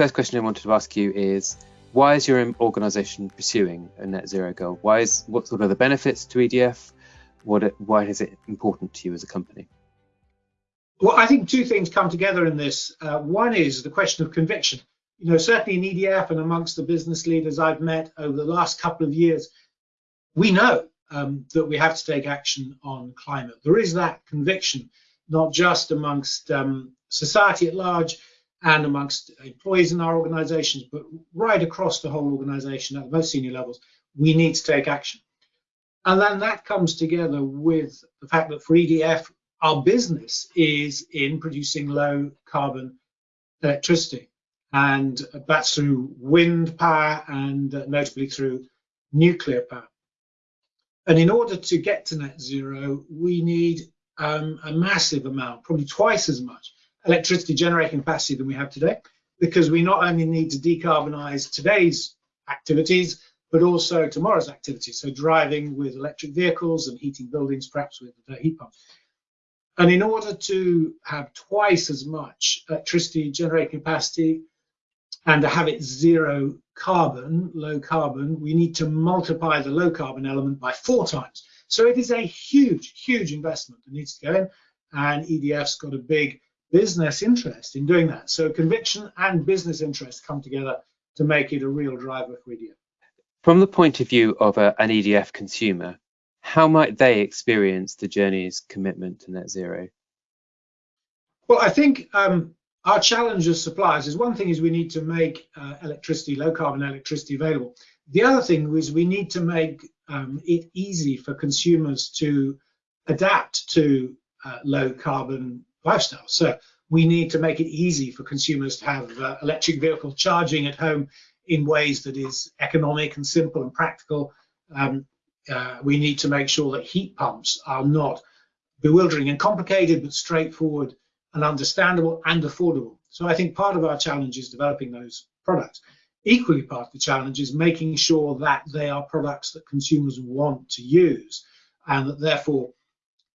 first question I wanted to ask you is why is your organisation pursuing a net zero goal? Why is what sort of the benefits to EDF? What why is it important to you as a company? Well, I think two things come together in this. Uh, one is the question of conviction. You know, certainly in EDF and amongst the business leaders I've met over the last couple of years, we know um, that we have to take action on climate. There is that conviction, not just amongst um, society at large and amongst employees in our organizations, but right across the whole organization at the most senior levels, we need to take action. And then that comes together with the fact that for EDF, our business is in producing low carbon electricity. And that's through wind power and uh, notably through nuclear power. And in order to get to net zero, we need um, a massive amount, probably twice as much electricity generating capacity than we have today, because we not only need to decarbonize today's activities, but also tomorrow's activities. So driving with electric vehicles and heating buildings, perhaps with heat pumps. And in order to have twice as much electricity generating capacity and to have it zero carbon, low carbon, we need to multiply the low carbon element by four times. So it is a huge, huge investment that needs to go in, and EDF's got a big business interest in doing that. So conviction and business interest come together to make it a real driver for EDF. From the point of view of a, an EDF consumer, how might they experience the journey's commitment to net zero? Well, I think um, our challenge as suppliers is one thing is we need to make uh, electricity, low carbon electricity available. The other thing is we need to make um, it easy for consumers to adapt to uh, low carbon lifestyle. So we need to make it easy for consumers to have uh, electric vehicle charging at home in ways that is economic and simple and practical. Um, uh, we need to make sure that heat pumps are not bewildering and complicated, but straightforward and understandable and affordable. So I think part of our challenge is developing those products. Equally part of the challenge is making sure that they are products that consumers want to use and that therefore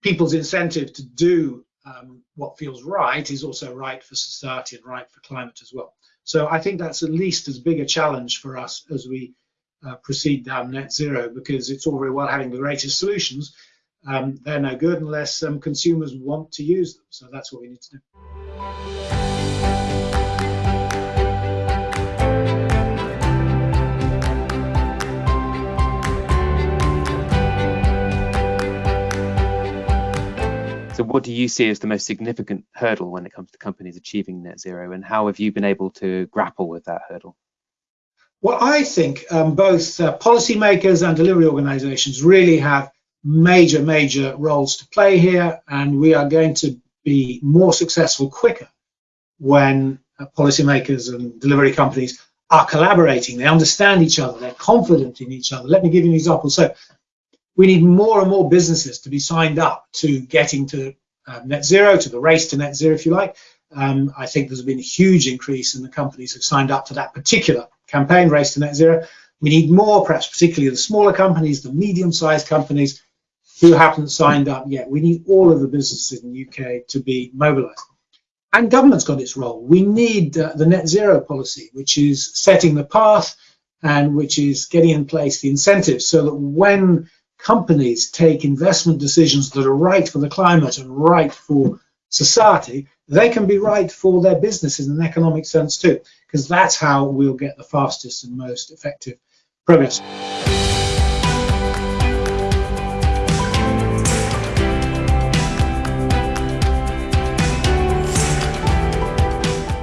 people's incentive to do um, what feels right is also right for society and right for climate as well. So I think that's at least as big a challenge for us as we uh, proceed down net zero because it's all very well having the greatest solutions, um, they're no good unless um, consumers want to use them. So that's what we need to do. So, what do you see as the most significant hurdle when it comes to companies achieving net zero, and how have you been able to grapple with that hurdle? Well, I think um, both uh, policymakers and delivery organizations really have major, major roles to play here, and we are going to be more successful quicker when uh, policymakers and delivery companies are collaborating. They understand each other, they're confident in each other. Let me give you an example. So, we need more and more businesses to be signed up to getting to uh, net zero, to the race to net zero, if you like. Um, I think there's been a huge increase in the companies who've signed up to that particular campaign, Race to Net Zero. We need more, perhaps particularly the smaller companies, the medium-sized companies, who haven't signed up yet. We need all of the businesses in the UK to be mobilized. And government's got its role. We need uh, the net zero policy, which is setting the path and which is getting in place the incentives so that when companies take investment decisions that are right for the climate and right for society, they can be right for their businesses in an economic sense too, because that's how we'll get the fastest and most effective progress.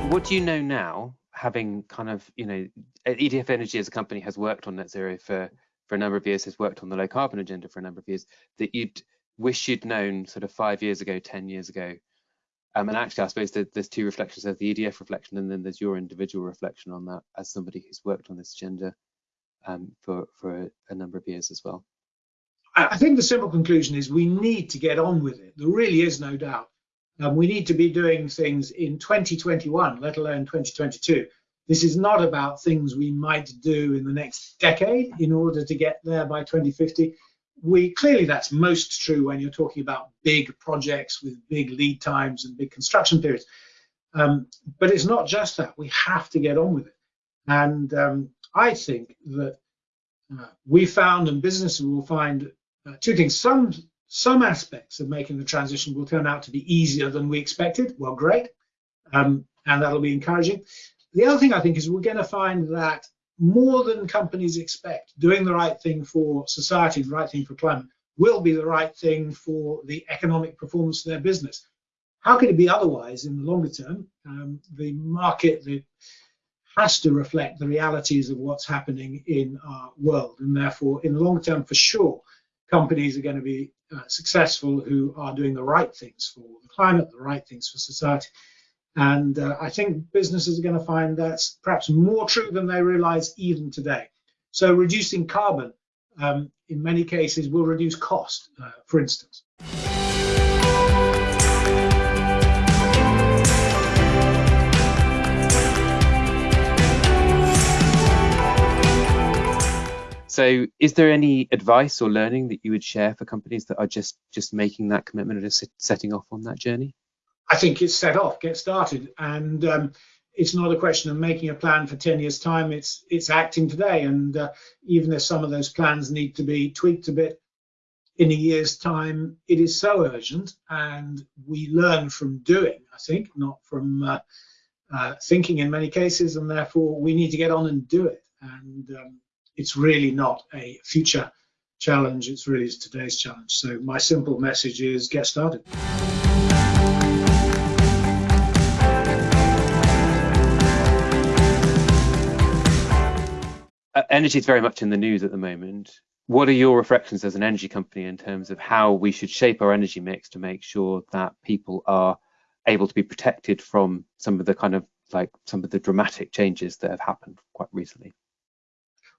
what do you know now, having kind of, you know, EDF Energy as a company has worked on net zero for, for a number of years, has worked on the low carbon agenda for a number of years, that you'd wish you'd known sort of five years ago, 10 years ago? Um, and actually, I suppose there's two reflections. There's the EDF reflection, and then there's your individual reflection on that as somebody who's worked on this agenda um, for, for a, a number of years as well. I think the simple conclusion is we need to get on with it. There really is no doubt. Um, we need to be doing things in 2021, let alone 2022. This is not about things we might do in the next decade in order to get there by 2050. We clearly that's most true when you're talking about big projects with big lead times and big construction periods. Um, but it's not just that. We have to get on with it. And um, I think that uh, we found and businesses will find uh, two things. Some some aspects of making the transition will turn out to be easier than we expected. Well, great. Um, and that'll be encouraging. The other thing I think is we're going to find that more than companies expect, doing the right thing for society, the right thing for climate, will be the right thing for the economic performance of their business. How could it be otherwise in the longer term? Um, the market the, has to reflect the realities of what's happening in our world, and therefore, in the long term, for sure, companies are going to be uh, successful who are doing the right things for the climate, the right things for society. And uh, I think businesses are going to find that's perhaps more true than they realize even today. So reducing carbon um, in many cases will reduce cost, uh, for instance. So, is there any advice or learning that you would share for companies that are just just making that commitment or just setting off on that journey? I think it's set off, get started, and um, it's not a question of making a plan for 10 years time. It's it's acting today. And uh, even if some of those plans need to be tweaked a bit in a year's time it is so urgent. And we learn from doing i think not from uh, uh, thinking in many cases. And therefore we need to get on and do it. And um, it's really not a future challenge. It's really today's challenge. So my simple message is get started energy is very much in the news at the moment. What are your reflections as an energy company in terms of how we should shape our energy mix to make sure that people are able to be protected from some of the kind of like some of the dramatic changes that have happened quite recently?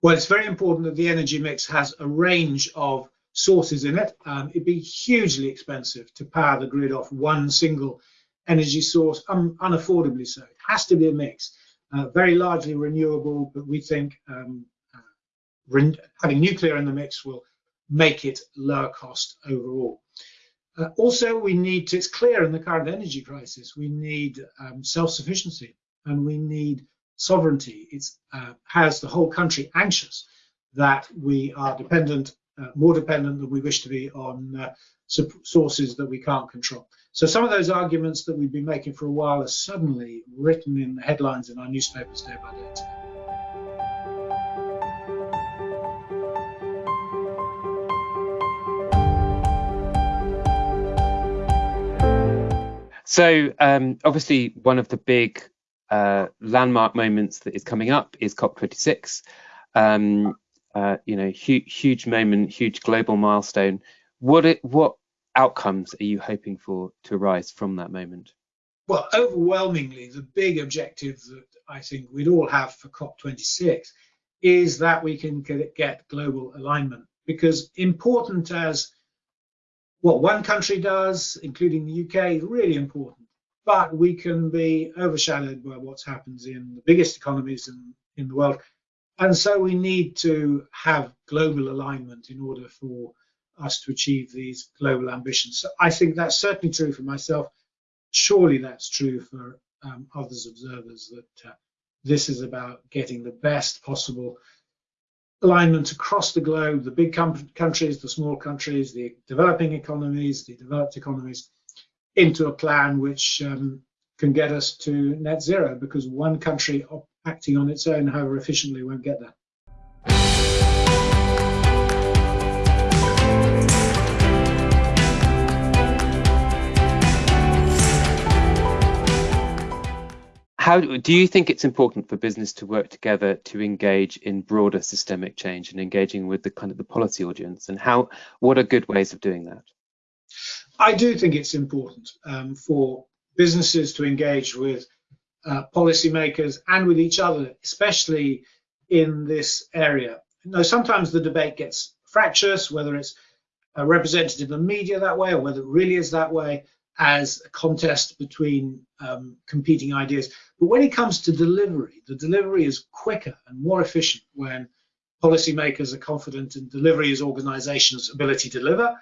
Well, it's very important that the energy mix has a range of sources in it. Um, it'd be hugely expensive to power the grid off one single energy source, um, unaffordably so. It has to be a mix uh, very largely renewable, but we think um, uh, having nuclear in the mix will make it lower cost overall. Uh, also, we need to, it's clear in the current energy crisis, we need um, self-sufficiency and we need sovereignty. It uh, has the whole country anxious that we are dependent, uh, more dependent than we wish to be on uh, sources that we can't control. So some of those arguments that we've been making for a while are suddenly written in the headlines in our newspapers day by day. today. So um, obviously one of the big uh, landmark moments that is coming up is COP26. Um, uh, you know, huge, huge moment, huge global milestone. What it, what outcomes are you hoping for to arise from that moment? Well, overwhelmingly, the big objective that I think we'd all have for COP26 is that we can get global alignment. Because important as what one country does, including the UK, is really important. But we can be overshadowed by what happens in the biggest economies in, in the world. And so we need to have global alignment in order for us to achieve these global ambitions. So I think that's certainly true for myself. Surely that's true for um, others observers that uh, this is about getting the best possible alignment across the globe, the big countries, the small countries, the developing economies, the developed economies, into a plan which um, can get us to net zero because one country acting on its own, however efficiently, won't get there. How do you think it's important for business to work together to engage in broader systemic change and engaging with the kind of the policy audience? And how what are good ways of doing that? I do think it's important um, for businesses to engage with uh, policymakers and with each other especially in this area. Now sometimes the debate gets fractious whether it's a representative of the media that way or whether it really is that way as a contest between um, competing ideas. But when it comes to delivery, the delivery is quicker and more efficient when policymakers are confident in delivery as organizations' ability to deliver,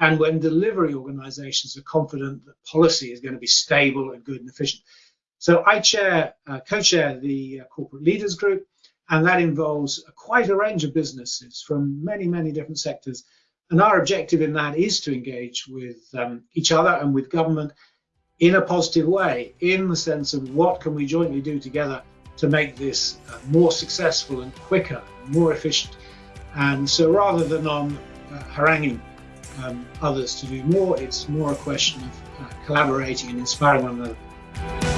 and when delivery organizations are confident that policy is going to be stable and good and efficient. So I chair, uh, co-chair the uh, corporate leaders group, and that involves quite a range of businesses from many, many different sectors. And our objective in that is to engage with um, each other and with government in a positive way, in the sense of what can we jointly do together to make this uh, more successful and quicker, more efficient. And so rather than on uh, haranguing um, others to do more, it's more a question of uh, collaborating and inspiring one another.